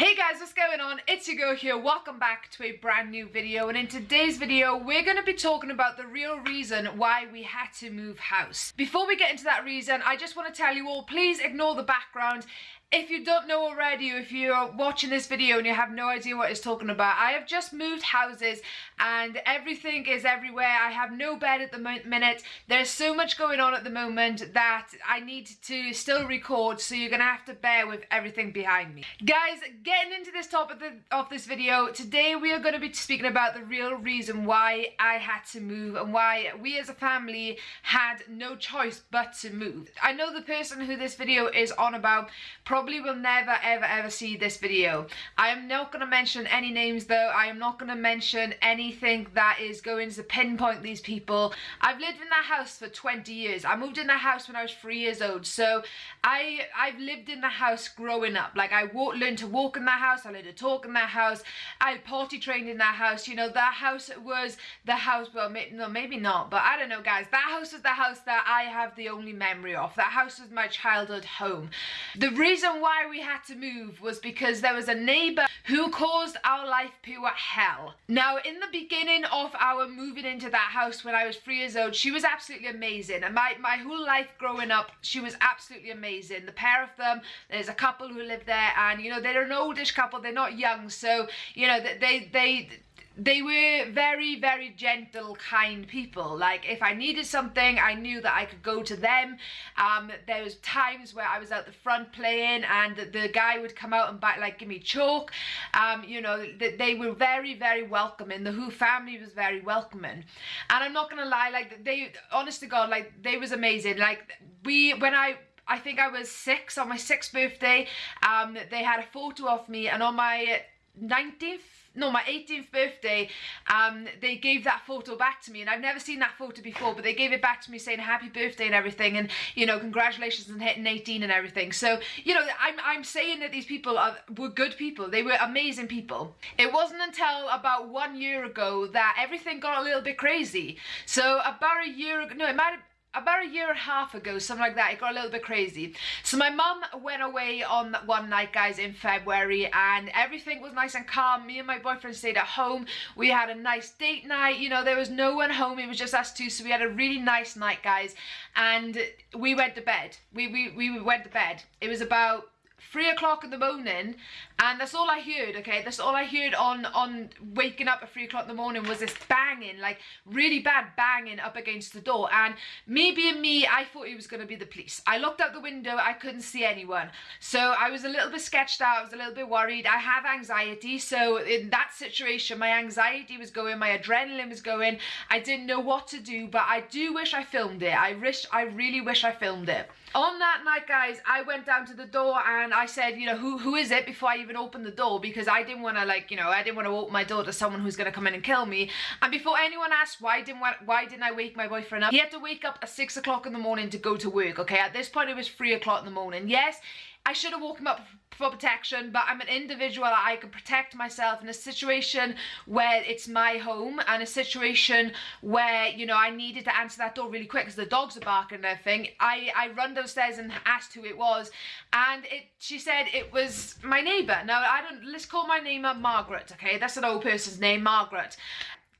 Hey guys, what's going on? It's your girl here. Welcome back to a brand new video. And in today's video, we're going to be talking about the real reason why we had to move house. Before we get into that reason, I just want to tell you all, please ignore the background if you don't know already, or if you're watching this video and you have no idea what it's talking about, I have just moved houses and everything is everywhere. I have no bed at the minute. There's so much going on at the moment that I need to still record, so you're going to have to bear with everything behind me. Guys, getting into this topic of this video, today we are going to be speaking about the real reason why I had to move and why we as a family had no choice but to move. I know the person who this video is on about probably probably will never ever ever see this video. I am not going to mention any names though. I am not going to mention anything that is going to pinpoint these people. I've lived in that house for 20 years. I moved in that house when I was three years old. So I, I've lived in the house growing up. Like I walk, learned to walk in that house. I learned to talk in that house. I potty trained in that house. You know, that house was the house, well, maybe, no, maybe not. But I don't know, guys. That house is the house that I have the only memory of. That house was my childhood home. The reason reason why we had to move was because there was a neighbour who caused our life pure hell. Now, in the beginning of our moving into that house when I was three years old, she was absolutely amazing. And my, my whole life growing up, she was absolutely amazing. The pair of them, there's a couple who live there and, you know, they're an oldish couple, they're not young. So, you know, they, they, they were very very gentle kind people. Like if i needed something i knew that i could go to them. Um there was times where i was out the front playing and the, guy would come out and buy like give me chalk um you know they, they were very very welcoming. The who family was very welcoming. And i'm not gonna lie like they honest to god like they was amazing. Like we when i I think I was six on my sixth birthday um they had a photo of me and on my 19th no my 18th birthday um they gave that photo back to me and I've never seen that photo before but they gave it back to me saying happy birthday and everything and you know congratulations on hitting 18 and everything. So you know I'm, I'm saying that these people are, were good people. They were amazing people. It wasn't until about one year ago that everything got a little bit crazy. So about a year ago no it might have about a year and a half ago, something like that, it got a little bit crazy. So my mum went away on one night, guys, in February, and everything was nice and calm. Me and my boyfriend stayed at home. We had a nice date night. You know, there was no one home. It was just us two, so we had a really nice night, guys. And we went to bed. We, we, we went to bed. It was about three o'clock in the morning and that's all I heard okay? That's all I heard on on waking up at three o'clock in the morning was this banging like really bad banging up against the door. And me being me I thought it was going to be the police. I looked out the window I couldn't see anyone. So I was a little bit sketched out I was a little bit worried. I have anxiety so in that situation my anxiety was going my adrenaline was going. I didn't know what to do but I do wish I filmed it. I wish I really wish I filmed it. On that night guys I went down to the door and I said you know who who is it before I even opened the door? Because I didn't want to like you know I didn't want to open my door to someone who's going to come in and kill me. And before anyone asked why didn't why didn't I wake my boyfriend up he had to wake up at six o'clock in the morning to go to work okay? At this point it was three o'clock in the morning. Yes I should have woken him up for protection, but I'm an individual. I can protect myself in a situation where it's my home and a situation where, you know, I needed to answer that door really quick because the dogs are barking and everything. I, I run downstairs and asked who it was and it she said it was my neighbour. Now, I don't, let's call my neighbour uh, Margaret, okay? That's an old person's name, Margaret.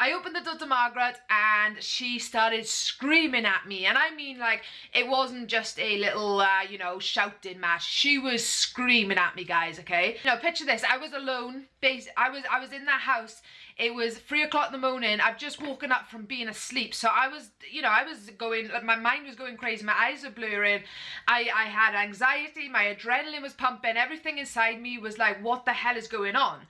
I opened the door to Margaret and she started screaming at me. And I mean like, it wasn't just a little, uh, you know, shouting match. She was screaming at me, guys, okay? You know, picture this. I was alone. I was, I was in that house. It was three o'clock in the morning. I've just woken up from being asleep. So I was, you know, I was going, my mind was going crazy. My eyes were blurring. I, I had anxiety. My adrenaline was pumping. Everything inside me was like, what the hell is going on?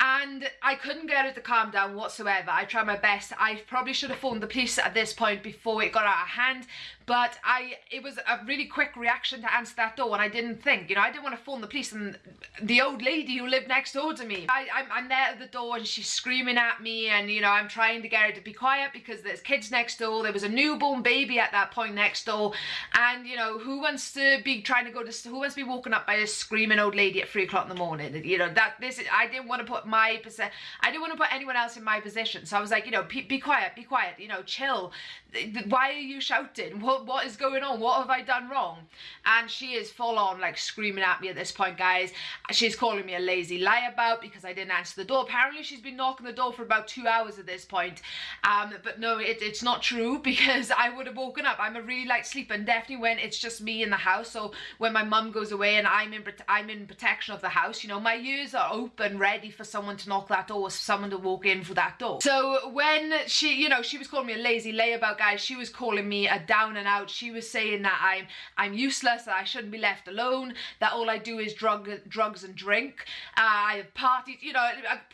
And I couldn't get her to calm down whatsoever. I tried my best. I probably should have phoned the police at this point before it got out of hand, but I it was a really quick reaction to answer that door and I didn't think, you know, I didn't want to phone the police and the old lady who lived next door to me. I, I'm, I'm there at the door and she's screaming at me and, you know, I'm trying to get her to be quiet because there's kids next door. There was a newborn baby at that point next door and, you know, who wants to be trying to go to, who wants to be woken up by a screaming old lady at three o'clock in the morning? You know, that this, I didn't want to put my position. I didn't want to put anyone else in my position. So I was like, you know, be quiet, be quiet, you know, chill. Why are you shouting? What what is going on? What have I done wrong? And she is full on like screaming at me at this point, guys. She's calling me a lazy lie about because I didn't answer the door. Apparently, she's been knocking the door for about two hours at this point. Um, but no, it, it's not true because I would have woken up. I'm a really light sleeper, and definitely when it's just me in the house. So when my mum goes away and I'm in I'm in protection of the house, you know, my ears are open, ready for someone to knock that door, someone to walk in for that door. So when she, you know, she was calling me a lazy layabout, guys. She was calling me a down and out. She was saying that I'm I'm useless, that I shouldn't be left alone, that all I do is drug drugs and drink. Uh, I have parties, you know.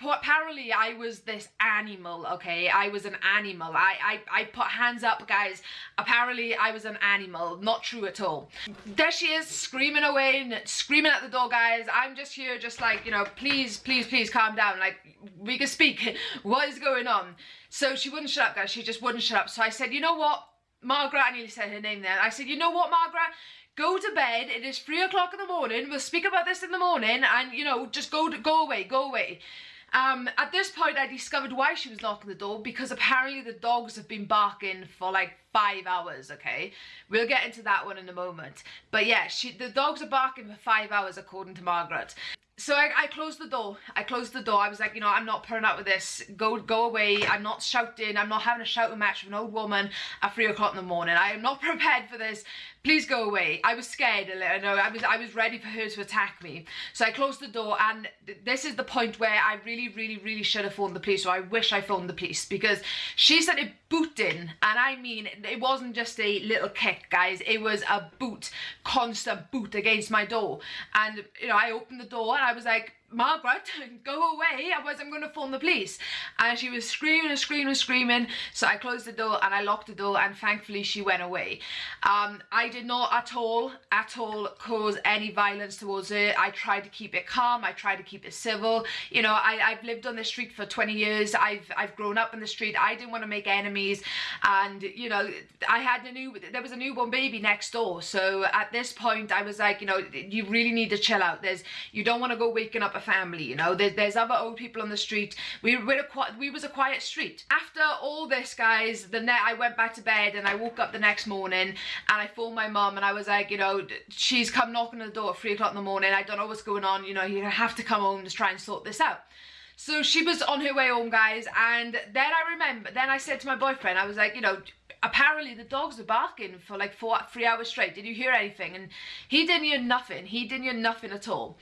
Apparently, I was this animal. Okay, I was an animal. I I I put hands up, guys. Apparently, I was an animal. Not true at all. There she is, screaming away, screaming at the door, guys. I'm just here, just like you know, please, please, please, calm down. Like we can speak. what is going on? So she wouldn't shut up, guys. She just wouldn't shut up. So I said, you know what? Margaret, I nearly said her name there. I said, you know what, Margaret? Go to bed. It is three o'clock in the morning. We'll speak about this in the morning and, you know, just go to, go away, go away. Um, at this point, I discovered why she was knocking the door because apparently the dogs have been barking for like five hours, okay? We'll get into that one in a moment. But yeah, she, the dogs are barking for five hours according to Margaret so I, I, closed the door. I closed the door. I was like, you know, I'm not putting up with this. Go go away. I'm not shouting. I'm not having a shouting match with an old woman at three o'clock in the morning. I am not prepared for this please go away. I was scared a little, no, I was, I was ready for her to attack me. So I closed the door and th this is the point where I really, really, really should have phoned the police, or I wish I phoned the police, because she started booting, and I mean, it wasn't just a little kick, guys, it was a boot, constant boot against my door. And, you know, I opened the door and I was like, Margaret, go away, otherwise I'm going to phone the police. And she was screaming and screaming and screaming. So I closed the door and I locked the door and thankfully she went away. Um, I did not at all, at all cause any violence towards her. I tried to keep it calm. I tried to keep it civil. You know, I, I've lived on the street for 20 years. I've, I've grown up in the street. I didn't want to make enemies. And, you know, I had a new, there was a newborn baby next door. So at this point I was like, you know, you really need to chill out. There's, you don't want to go waking up a family, you know. There, there's other old people on the street. We were a, we was a quiet street. After all this, guys, the net I went back to bed and I woke up the next morning and I phoned my mum and I was like, you know, she's come knocking on the door at three o'clock in the morning. I don't know what's going on. You know, you have to come home to try and sort this out. So she was on her way home, guys, and then I remember, then I said to my boyfriend, I was like, you know, apparently the dogs were barking for like four, three hours straight. Did you hear anything? And he didn't hear nothing. He didn't hear nothing at all.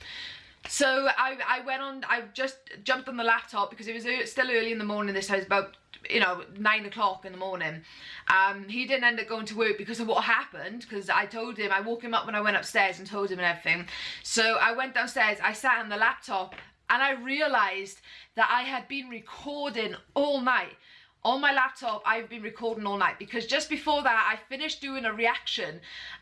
So I, I went on, I just jumped on the laptop because it was still early in the morning this time, about, you know, nine o'clock in the morning. Um, he didn't end up going to work because of what happened, because I told him, I woke him up when I went upstairs and told him and everything. So I went downstairs, I sat on the laptop and I realised that I had been recording all night on my laptop I've been recording all night because just before that I finished doing a reaction.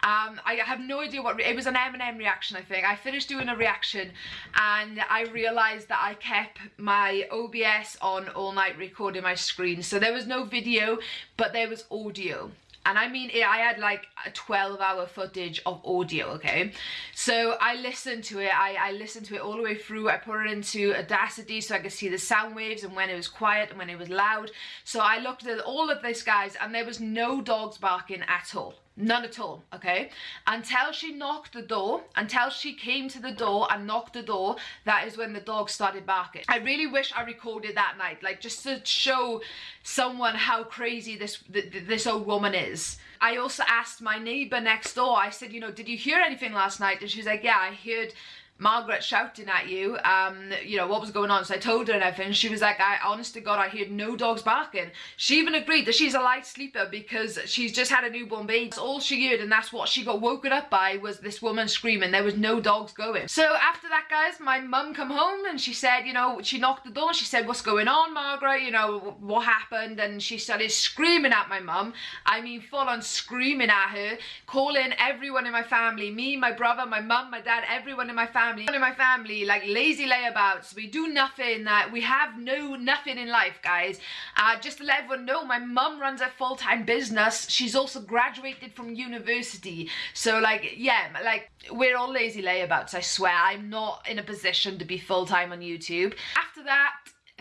Um, I have no idea what it was an Eminem reaction I think. I finished doing a reaction and I realized that I kept my OBS on all night recording my screen. So there was no video but there was audio and I mean I had like a 12 hour footage of audio okay? So I listened to it. I, I listened to it all the way through. I put it into Audacity so I could see the sound waves and when it was quiet and when it was loud. So I looked at all of this guys and there was no dogs barking at all None at all, okay? Until she knocked the door, until she came to the door and knocked the door, that is when the dog started barking. I really wish I recorded that night, like just to show someone how crazy this this old woman is. I also asked my neighbor next door, I said, you know, did you hear anything last night? And she's like, yeah, I heard Margaret shouting at you, um, you know, what was going on. So I told her and everything. She was like, I, honest to God, I heard no dogs barking. She even agreed that she's a light sleeper because she's just had a newborn baby. That's all she heard and that's what she got woken up by was this woman screaming. There was no dogs going. So after that, guys, my mum come home and she said, you know, she knocked the door. She said, what's going on, Margaret? You know, what happened? And she started screaming at my mum. I mean, full on screaming at her, calling everyone in my family, me, my brother, my mum, my dad, everyone in my family family, of my family, like lazy layabouts. We do nothing. That we have no nothing in life, guys. Uh, just to let everyone know, my mum runs a full-time business. She's also graduated from university. So like, yeah, like we're all lazy layabouts. I swear, I'm not in a position to be full-time on YouTube. After that,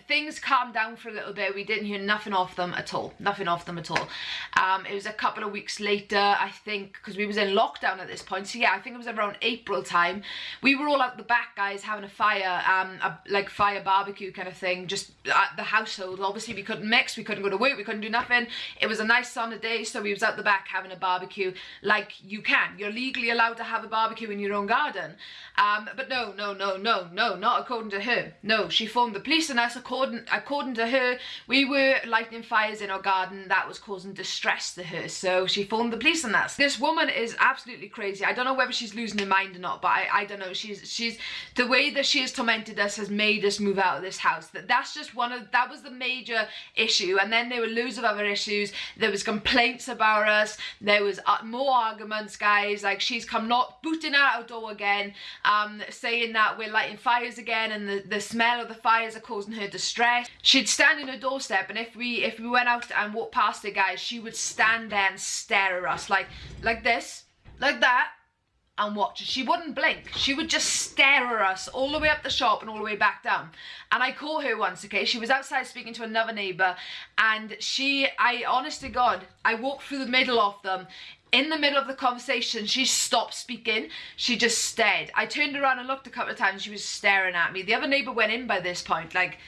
things calmed down for a little bit. We didn't hear nothing off them at all. Nothing off them at all. Um, it was a couple of weeks later, I think, because we was in lockdown at this point. So yeah, I think it was around April time. We were all out the back, guys, having a fire, um, a, like fire barbecue kind of thing, just at the household. Obviously, we couldn't mix, we couldn't go to work, we couldn't do nothing. It was a nice sunny day, so we was out the back having a barbecue like you can. You're legally allowed to have a barbecue in your own garden. Um, but no, no, no, no, no, not according to her. No, she phoned the police and us according according, according to her, we were lighting fires in our garden that was causing distress to her. So she phoned the police on that. This woman is absolutely crazy. I don't know whether she's losing her mind or not, but I, I don't know. She's she's the way that she has tormented us has made us move out of this house. That that's just one of that was the major issue. And then there were loads of other issues. There was complaints about us. There was uh, more arguments, guys. Like she's come not booting out our door again, um, saying that we're lighting fires again, and the the smell of the fires are causing her distress She'd stand in her doorstep and if we if we went out and walked past the guys, she would stand there and stare at us like like this, like that and watch. She wouldn't blink. She would just stare at us all the way up the shop and all the way back down. And I caught her once, okay? She was outside speaking to another neighbour and she, I, honest to God, I walked through the middle of them. In the middle of the conversation, she stopped speaking. She just stared. I turned around and looked a couple of times. She was staring at me. The other neighbour went in by this point, like,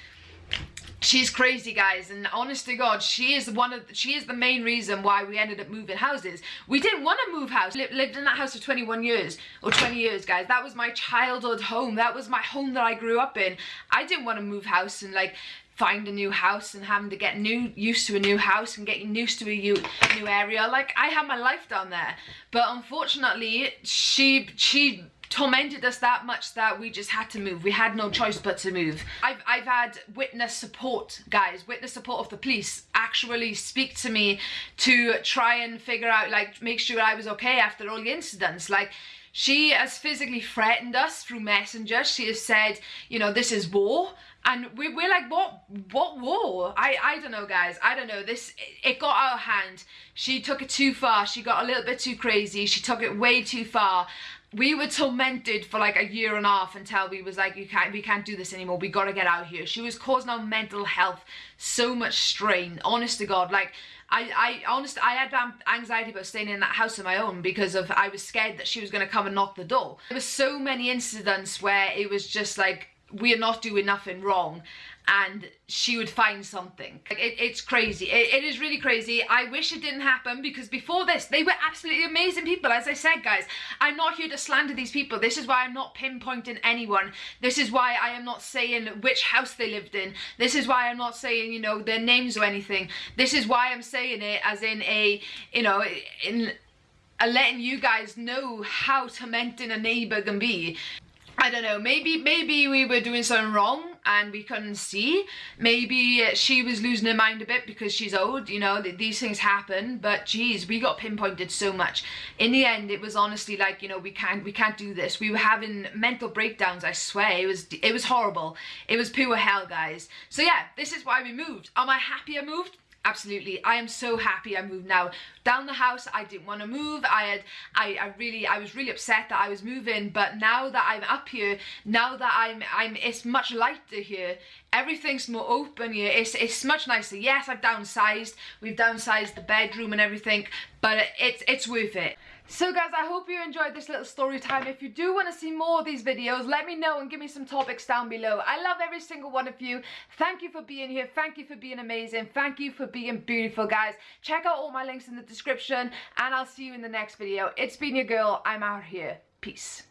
she's crazy guys and honest to god she is one of she is the main reason why we ended up moving houses. We didn't want to move house lived in that house for 21 years or 20 years guys. That was my childhood home. That was my home that i grew up in. I didn't want to move house and like find a new house and having to get new used to a new house and getting used to a new, new area. Like i had my life down there. But unfortunately she she tormented us that much that we just had to move. We had no choice but to move. I've, I've had witness support, guys, witness support of the police actually speak to me to try and figure out, like, make sure I was okay after all the incidents. Like, she has physically threatened us through messenger. She has said, you know, this is war. And we, we're like, what what war? I, I don't know, guys. I don't know. This, it, it got out of hand. She took it too far. She got a little bit too crazy. She took it way too far we were tormented for like a year and a half until we was like you can't we can't do this anymore. We gotta get out here. She was causing our mental health so much strain. Honest to god like I, I honest I had anxiety about staying in that house on my own because of I was scared that she was going to come and knock the door. There was so many incidents where it was just like we're not doing nothing wrong and she would find something. It, it's crazy. It, it is really crazy. I wish it didn't happen because before this, they were absolutely amazing people. As I said, guys, I'm not here to slander these people. This is why I'm not pinpointing anyone. This is why I am not saying which house they lived in. This is why I'm not saying, you know, their names or anything. This is why I'm saying it as in a, you know, in a letting you guys know how tormenting a neighbour can be. I don't know, maybe maybe we were doing something wrong and we couldn't see. Maybe she was losing her mind a bit because she's old, you know, these things happen, but geez, we got pinpointed so much. In the end, it was honestly like, you know, we can't we can't do this. We were having mental breakdowns, I swear. It was it was horrible. It was pure hell, guys. So yeah, this is why we moved. Am I happy I moved? Absolutely. I am so happy i moved. Now down the house i didn't want to move. I had I, I really i was really upset that i was moving but now that i'm up here now that i'm i'm it's much lighter here. Everything's more open here. It's it's much nicer. Yes i've downsized. We've downsized the bedroom and everything but it's it's worth it so guys, I hope you enjoyed this little story time. If you do want to see more of these videos, let me know and give me some topics down below. I love every single one of you. Thank you for being here. Thank you for being amazing. Thank you for being beautiful, guys. Check out all my links in the description and I'll see you in the next video. It's been your girl. I'm out here. Peace.